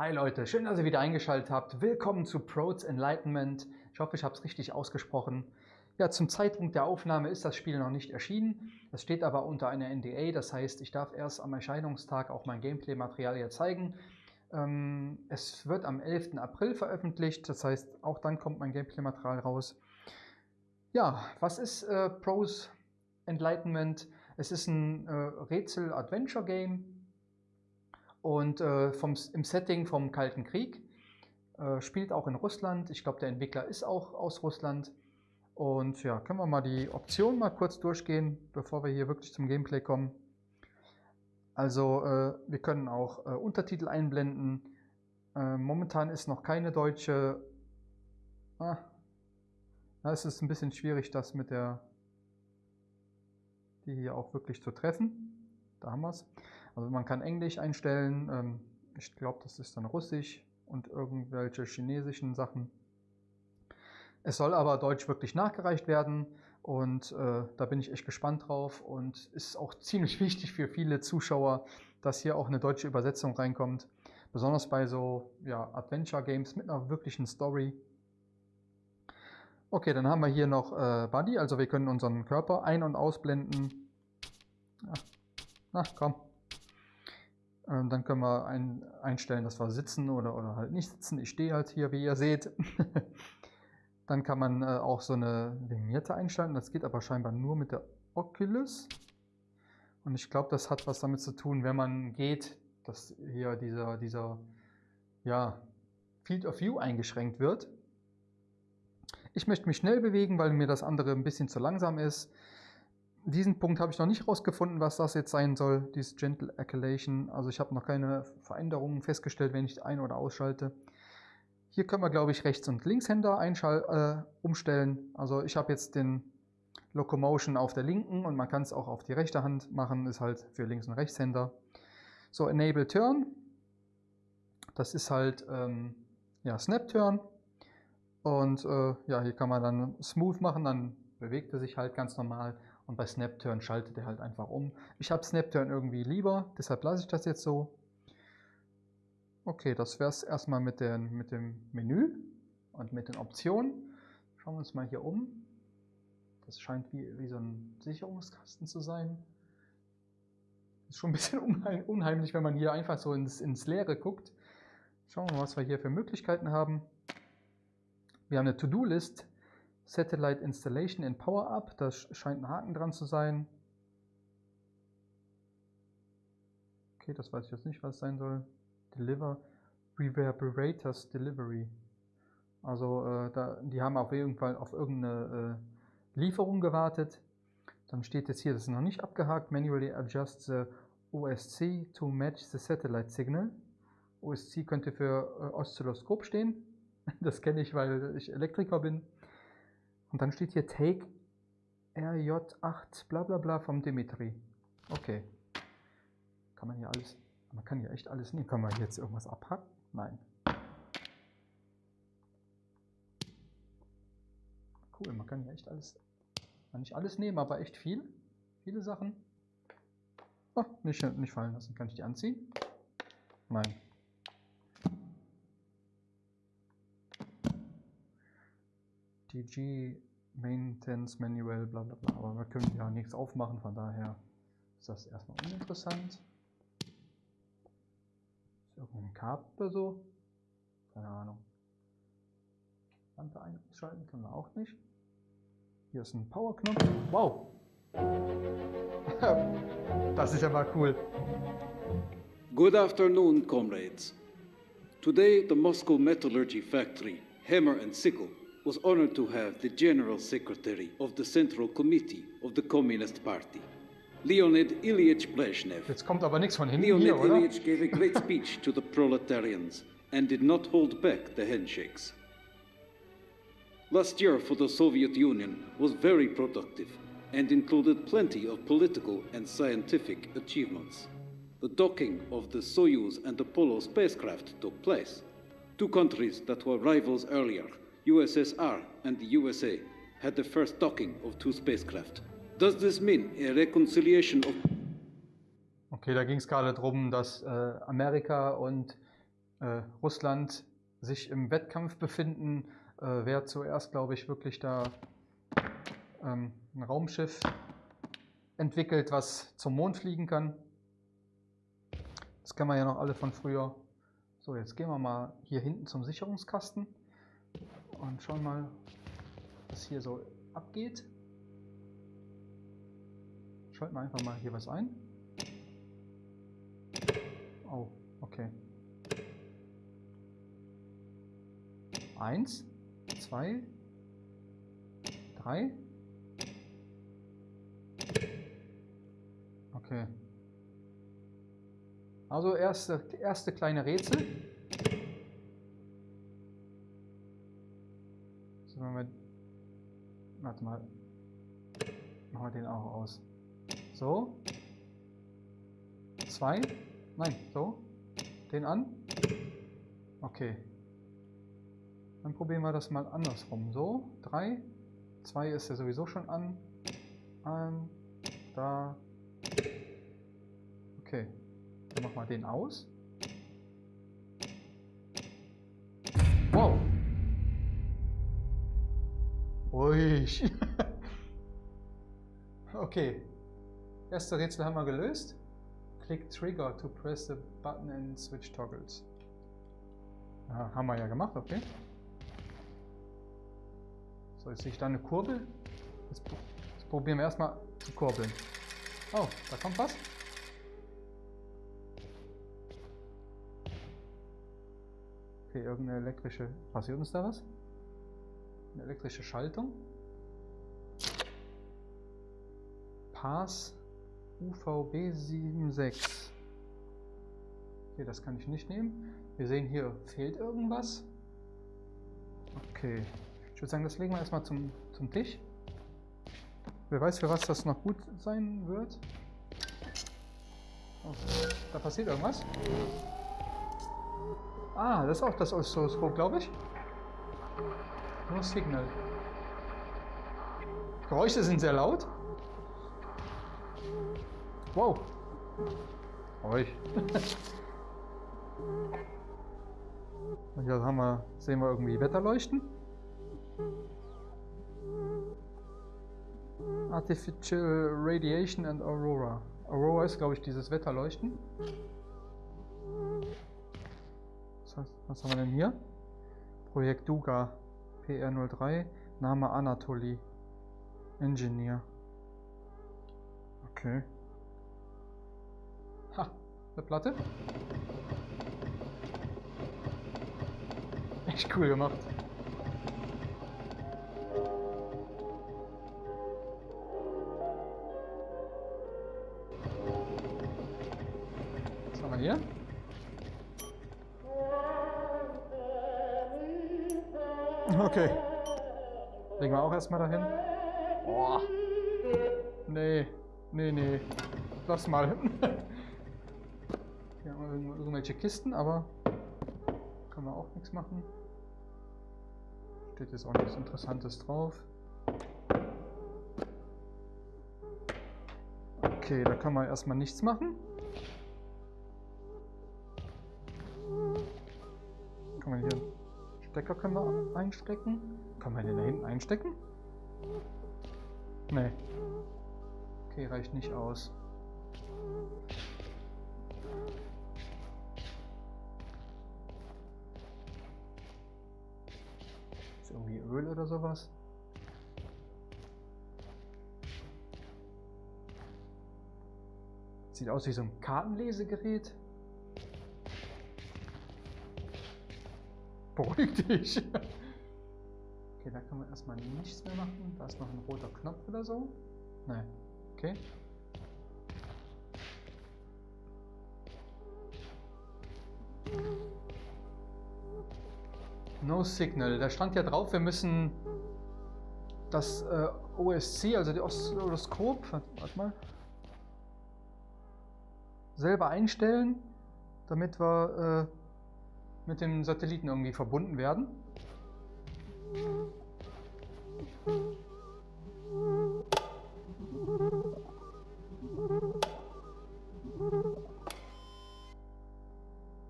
Hi Leute, schön, dass ihr wieder eingeschaltet habt. Willkommen zu Pro's Enlightenment. Ich hoffe, ich habe es richtig ausgesprochen. Ja, zum Zeitpunkt der Aufnahme ist das Spiel noch nicht erschienen. Es steht aber unter einer NDA, das heißt, ich darf erst am Erscheinungstag auch mein Gameplay-Material hier zeigen. Ähm, es wird am 11. April veröffentlicht, das heißt, auch dann kommt mein Gameplay-Material raus. Ja, was ist äh, Pro's Enlightenment? Es ist ein äh, Rätsel-Adventure-Game und äh, vom, im Setting vom Kalten Krieg. Äh, spielt auch in Russland. Ich glaube, der Entwickler ist auch aus Russland. Und ja, können wir mal die Optionen mal kurz durchgehen, bevor wir hier wirklich zum Gameplay kommen. Also äh, wir können auch äh, Untertitel einblenden. Äh, momentan ist noch keine deutsche... Ah, es ist ein bisschen schwierig, das mit der... die hier auch wirklich zu treffen. Da haben wir es. Also man kann Englisch einstellen, ähm, ich glaube, das ist dann Russisch und irgendwelche chinesischen Sachen. Es soll aber Deutsch wirklich nachgereicht werden und äh, da bin ich echt gespannt drauf und ist auch ziemlich wichtig für viele Zuschauer, dass hier auch eine deutsche Übersetzung reinkommt. Besonders bei so ja, Adventure Games mit einer wirklichen Story. Okay, dann haben wir hier noch äh, Buddy, also wir können unseren Körper ein- und ausblenden. Ja. Na, komm. Ähm, dann können wir ein, einstellen, dass wir sitzen oder, oder halt nicht sitzen. Ich stehe halt hier, wie ihr seht. dann kann man äh, auch so eine Vignette einstellen. Das geht aber scheinbar nur mit der Oculus. Und ich glaube, das hat was damit zu tun, wenn man geht, dass hier dieser, dieser ja, Field of View eingeschränkt wird. Ich möchte mich schnell bewegen, weil mir das andere ein bisschen zu langsam ist diesen Punkt habe ich noch nicht rausgefunden, was das jetzt sein soll, dieses Gentle Acculation. Also ich habe noch keine Veränderungen festgestellt, wenn ich ein- oder ausschalte. Hier können wir, glaube ich, Rechts- und Linkshänder äh, umstellen. Also ich habe jetzt den Locomotion auf der linken und man kann es auch auf die rechte Hand machen, ist halt für Links- und Rechtshänder. So, Enable Turn. Das ist halt ähm, ja, Snap Turn. Und äh, ja, hier kann man dann Smooth machen, dann bewegt er sich halt ganz normal. Und bei Snapturn schaltet er halt einfach um. Ich habe Snapturn irgendwie lieber, deshalb lasse ich das jetzt so. Okay, das wäre es erstmal mit, den, mit dem Menü und mit den Optionen. Schauen wir uns mal hier um. Das scheint wie, wie so ein Sicherungskasten zu sein. Ist schon ein bisschen unheimlich, wenn man hier einfach so ins, ins Leere guckt. Schauen wir mal, was wir hier für Möglichkeiten haben. Wir haben eine To-Do-List Satellite Installation in Power Up, da scheint ein Haken dran zu sein. Okay, das weiß ich jetzt nicht, was sein soll. Deliver Reverberators Delivery. Also äh, da, die haben auf jeden Fall auf irgendeine äh, Lieferung gewartet. Dann steht jetzt hier, das ist noch nicht abgehakt, manually adjust the OSC to match the satellite signal. OSC könnte für äh, Oszilloskop stehen. Das kenne ich, weil ich Elektriker bin. Und dann steht hier Take RJ8 bla bla bla vom Dimitri. Okay. Kann man hier alles, man kann hier echt alles nehmen. Kann man hier jetzt irgendwas abhacken? Nein. Cool, man kann hier echt alles, man nicht alles nehmen, aber echt viel. Viele Sachen. Oh, nicht, nicht fallen lassen. Kann ich die anziehen? Nein. DG Maintenance Manual, bla bla bla. Aber wir können ja nichts aufmachen, von daher ist das erstmal uninteressant. Ist irgendein Kabel oder so? Keine Ahnung. Lampe einschalten können wir auch nicht. Hier ist ein Powerknopf. Wow! das ist ja mal cool. Good afternoon, comrades. Today, the Moscow Metallurgy Factory, Hammer and Sickle, was honored to have the General Secretary of the Central Committee of the Communist Party, Leonid Ilyich Brezhnev. Jetzt kommt aber nichts von hinten Leonid hier, oder? Ilyich gave a great speech to the proletarians and did not hold back the handshakes. Last year for the Soviet Union was very productive and included plenty of political and scientific achievements. The docking of the Soyuz and Apollo spacecraft took place. Two countries that were rivals earlier USSR and the USA had the first docking of two spacecraft. Does this mean a reconciliation of Okay, da ging es gerade darum, dass äh, Amerika und äh, Russland sich im Wettkampf befinden, äh, wer zuerst, glaube ich, wirklich da ähm, ein Raumschiff entwickelt, was zum Mond fliegen kann. Das kennen wir ja noch alle von früher. So, jetzt gehen wir mal hier hinten zum Sicherungskasten und schauen mal, was hier so abgeht. Schalten wir einfach mal hier was ein. Oh, okay. Eins, zwei, drei. Okay. Also erste, erste kleine Rätsel. Wir den auch aus. So. Zwei. Nein, so. Den an. Okay. Dann probieren wir das mal andersrum. So, drei. Zwei ist ja sowieso schon an. An. Da. Okay. Dann machen wir den aus. Wow. Ruhig. okay. Erste Rätsel haben wir gelöst. Click Trigger to press the button and switch toggles. Ja, haben wir ja gemacht, okay. So, jetzt sehe ich da eine Kurbel. Jetzt, jetzt probieren wir erstmal zu kurbeln. Oh, da kommt was. Okay, irgendeine elektrische... Passiert uns da was? Eine elektrische Schaltung. Pass UVB 76. Okay, das kann ich nicht nehmen. Wir sehen hier, fehlt irgendwas. Okay. Ich würde sagen, das legen wir erstmal zum, zum Tisch. Wer weiß, für was das noch gut sein wird. Oh, da passiert irgendwas. Ah, das ist auch das Oszilloskop, glaube ich. No Signal. Geräusche sind sehr laut. Wow. Ruhig. Und hier haben wir, sehen wir irgendwie Wetterleuchten. Artificial Radiation and Aurora. Aurora ist, glaube ich, dieses Wetterleuchten. Was haben wir denn hier? Projekt Duga PR03, Name Anatoly, Engineer. Okay. Ha, eine Platte. Echt cool gemacht. Was haben wir hier? Okay. Legen wir auch erstmal dahin. Boah. Nee. Nee, nee. Lass mal. Irgendwelche Kisten, aber können wir auch nichts machen. Steht jetzt auch nichts Interessantes drauf. Okay, da kann man erstmal nichts machen. Kann man hier Stecker können wir einstecken. Kann man den da hinten einstecken? Nee. Okay, reicht nicht aus. Irgendwie Öl oder sowas? Sieht aus wie so ein Kartenlesegerät. Beruhig dich. Okay, da kann man erstmal nichts mehr machen. Da ist noch ein roter Knopf oder so. Nein. Okay. No Signal. Da stand ja drauf, wir müssen das äh, OSC, also die Oszilloskop, warte mal, selber einstellen, damit wir äh, mit dem Satelliten irgendwie verbunden werden.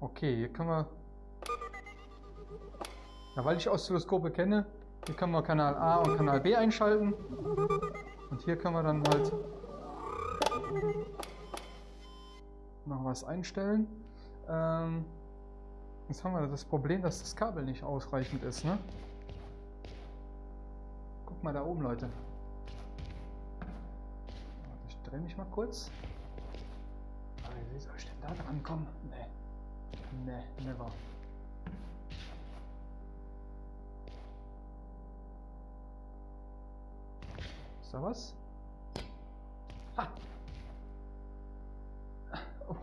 Okay, hier können wir Ja, weil ich Oszilloskope kenne, hier können wir Kanal A und Kanal B einschalten. Und hier können wir dann halt noch was einstellen. Ähm, jetzt haben wir das Problem, dass das Kabel nicht ausreichend ist, ne? Guck mal da oben, Leute. Ich drehe mich mal kurz. wie soll ich denn da dran kommen? Nee. Nee, never. Ist da was? Ha!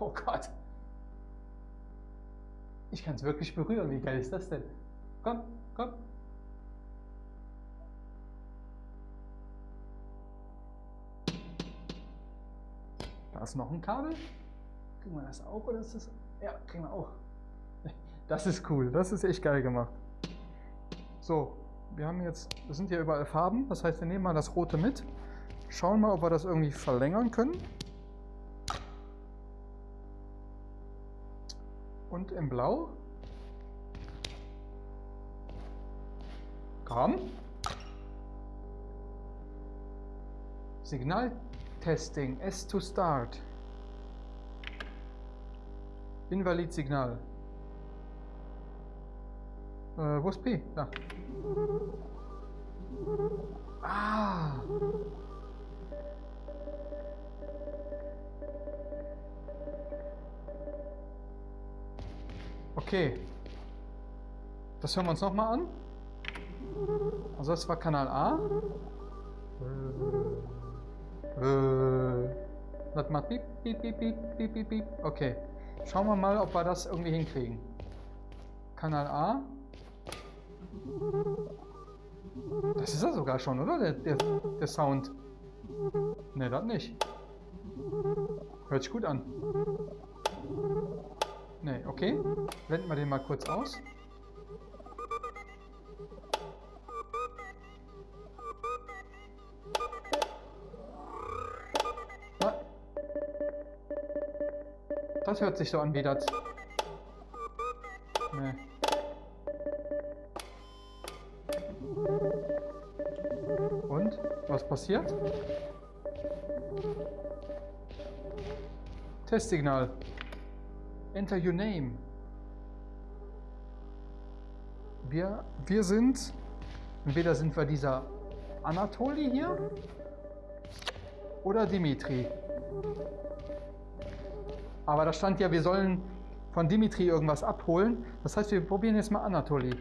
Oh Gott. Ich kann es wirklich berühren. Wie geil ist das denn? Komm, komm. Da ist noch ein Kabel. Kriegen wir das auch oder ist das? Ja, kriegen wir auch. Das ist cool. Das ist echt geil gemacht. So, wir haben jetzt, das sind ja überall Farben. Das heißt, wir nehmen mal das rote mit. Schauen mal, ob wir das irgendwie verlängern können. Und im Blau. Komm. Signaltesting. S to start. Invalid Signal. Äh, wo ist P? Da. Ah. Okay. Das hören wir uns nochmal an. Also das war Kanal A. Äh. Das macht piep, piep, piep, piep, piep, piep, piep. Okay. Schauen wir mal, ob wir das irgendwie hinkriegen. Kanal A. Das ist er sogar schon, oder? Der, der, der Sound. Ne, das nicht. Hört sich gut an. Ne, okay. Blenden wir den mal kurz aus. Das hört sich so an wie das. Nee. Passiert? Testsignal. Enter your name. Wir, wir sind, entweder sind wir dieser Anatoli hier oder Dimitri. Aber da stand ja, wir sollen von Dimitri irgendwas abholen. Das heißt, wir probieren jetzt mal. Anatoli.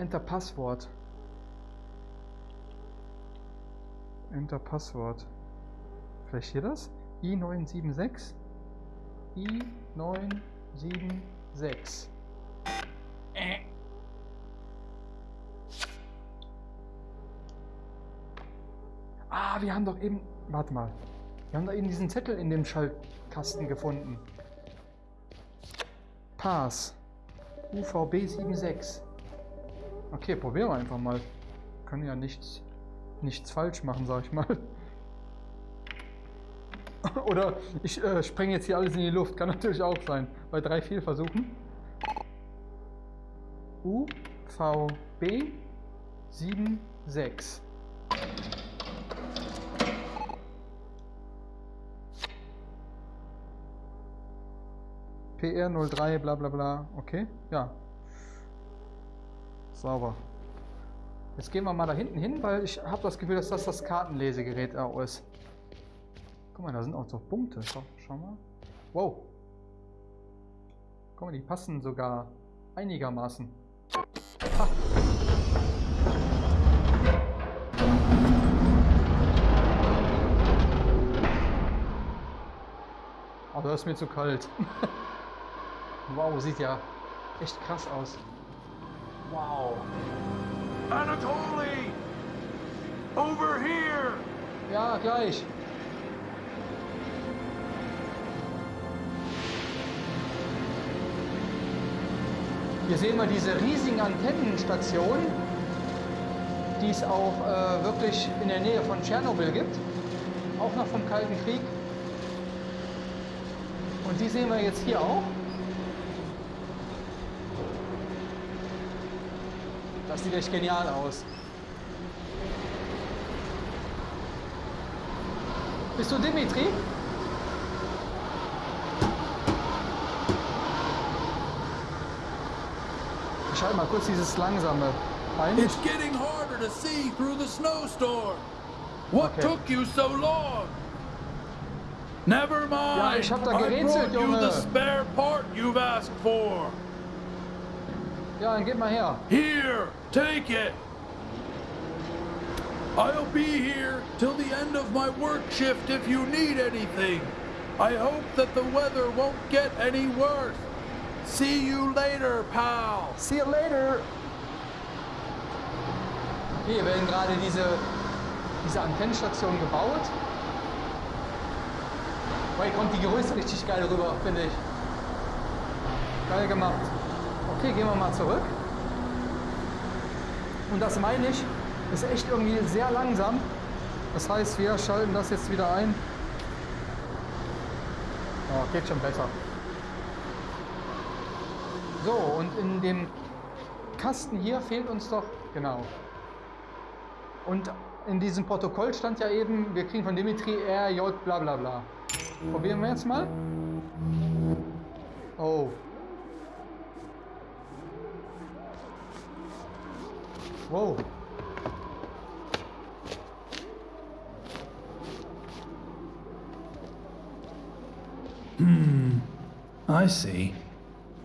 Enter Passwort. Enter Passwort. Vielleicht hier das? i976. i976. Äh. Ah, wir haben doch eben... Warte mal. Wir haben da eben diesen Zettel in dem Schaltkasten gefunden. Pass. UVB 76. Okay, probieren wir einfach mal. Können ja nichts nichts falsch machen, sag ich mal. Oder ich äh, spreng jetzt hier alles in die Luft. Kann natürlich auch sein. Bei drei Fehlversuchen. UVB 76. PR03, bla bla bla. Okay, ja. Sauber. Jetzt gehen wir mal da hinten hin, weil ich habe das Gefühl, dass das das Kartenlesegerät auch ist. Guck mal, da sind auch so Punkte. Schau, schau mal. Wow. Guck mal, die passen sogar einigermaßen. Ha. Oh, das ist mir zu kalt. wow, sieht ja echt krass aus. Wow. Anatoly! Over here! Ja, gleich. Hier sehen wir diese riesigen Antennenstationen, die es auch äh, wirklich in der Nähe von Tschernobyl gibt. Auch noch vom Kalten Krieg. Und die sehen wir jetzt hier auch. Das sieht echt genial aus. Bist du Dimitri? Ich schalte mal kurz dieses langsame ein. It's getting harder to see through the snowstorm. What Okay. took you so long? Never mind. Ja, ich hab da gerätselt, brought you Junge. the spare part you've asked for. Ja, dann gib mal her. Here, take it. I'll be here till the end of my work shift if you need anything. I hope that the weather won't get any worse. See you later, pal. See you later. Hier werden gerade diese, diese Antennenstation gebaut. Hier kommt die Größe richtig geil rüber, finde ich. Geil gemacht. Okay, gehen wir mal zurück. Und das meine ich, ist echt irgendwie sehr langsam. Das heißt, wir schalten das jetzt wieder ein. Oh, geht schon besser. So, und in dem Kasten hier fehlt uns doch, genau. Und in diesem Protokoll stand ja eben, wir kriegen von Dimitri RJ bla bla bla. Probieren wir jetzt mal. Oh. Wow. Hmm. I see.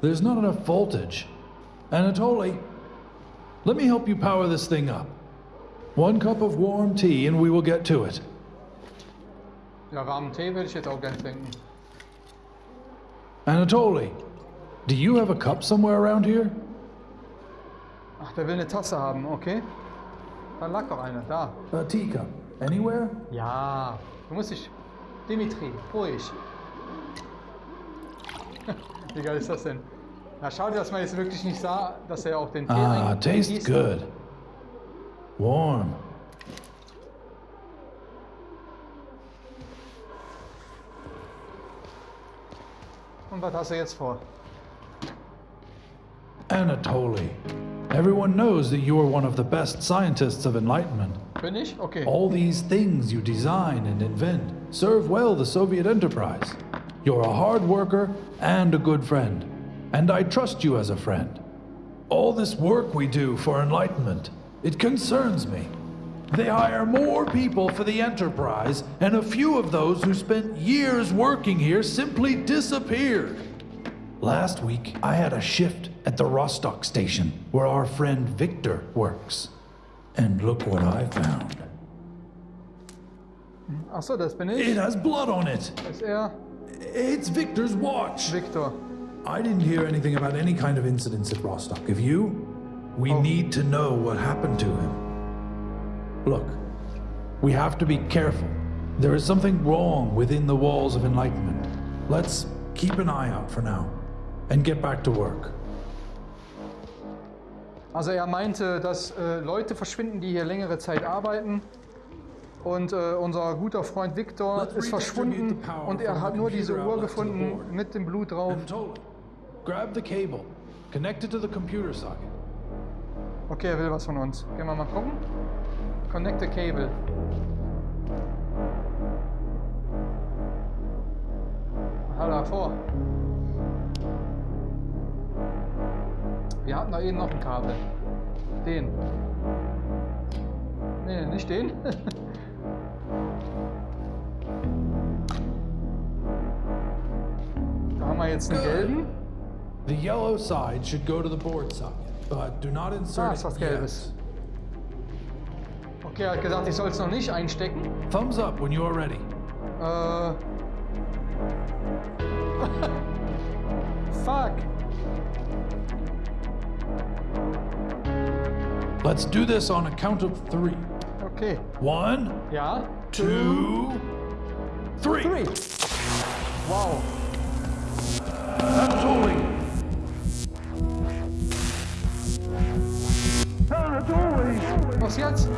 There's not enough voltage. Anatoly, let me help you power this thing up. One cup of warm tea and we will get to it. Ja, warmen Tee würde ich jetzt auch gern trinken. Anatoly, do you have a cup somewhere around here? Ach, der will eine Tasse haben, okay. Dann lag doch eine, da. A teacup? Anywhere? Ja, du musst dich. Dimitri, ruhig. Wie geil ist das denn? Na, schade, dass man jetzt wirklich nicht sah, dass er auch den Tee Ah, tastes good. Warm. Und was hast du jetzt vor? Anatoly, everyone knows that you are one of the best scientists of Enlightenment. Bin ich? Okay. All these things you design and invent serve well the Soviet enterprise. You're a hard worker and a good friend, and I trust you as a friend. All this work we do for Enlightenment, it concerns me. They hire more people for the enterprise, and a few of those who spent years working here simply disappeared. Last week, I had a shift at the Rostock station where our friend Victor works. And look what I found. Achso, das bin It has blood on it. Das ist er, It's Victor's watch. Victor. I didn't hear anything about any kind of incidents at Rostock. Have you? We Oh. need to know what happened to him. Look, we have to be careful. There is something wrong within the walls of Enlightenment. Let's keep an eye out for now and get back to work. Also er meinte, dass äh, Leute verschwinden, die hier längere Zeit arbeiten. Und äh, unser guter Freund Victor ist verschwunden und er hat nur diese Uhr gefunden mit dem Blut drauf. Okay, er will was von uns. Gehen wir mal gucken. Connect the cable. Da vor. Wir hatten da eben noch ein Kabel. Den. Nee, nicht den. da haben wir jetzt einen gelben. The yellow side should go to the board socket, but do not insert Ah, ist was. Gelbes. Okay, er hat gesagt, ich soll es noch nicht einstecken. Thumbs up when you are ready. Äh. Fuck. Let's do this on a count of three. Okay. One, Yeah. two, three. Three. Wow. Anatoly. Was jetzt?